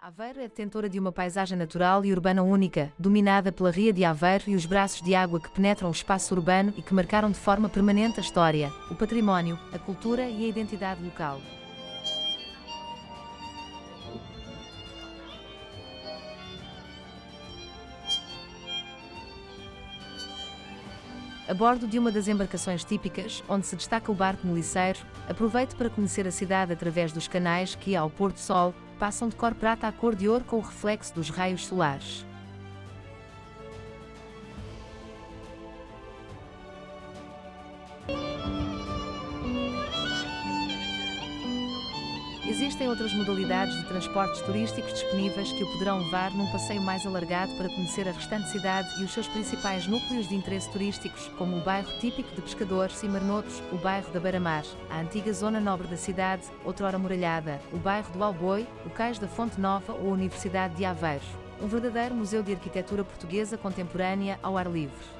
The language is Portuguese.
Aveiro é detentora de uma paisagem natural e urbana única, dominada pela Ria de Aveiro e os braços de água que penetram o espaço urbano e que marcaram de forma permanente a história, o património, a cultura e a identidade local. A bordo de uma das embarcações típicas, onde se destaca o barco meliceiro, aproveite para conhecer a cidade através dos canais que, ao pôr do sol, passam de cor prata a cor de ouro com o reflexo dos raios solares. Existem outras modalidades de transportes turísticos disponíveis que o poderão levar num passeio mais alargado para conhecer a restante cidade e os seus principais núcleos de interesse turísticos, como o bairro típico de pescadores e marnotos, o bairro da Beira-Mar, a antiga zona nobre da cidade, outrora muralhada, o bairro do Alboi, o Cais da Fonte Nova ou a Universidade de Aveiro. Um verdadeiro museu de arquitetura portuguesa contemporânea ao ar livre.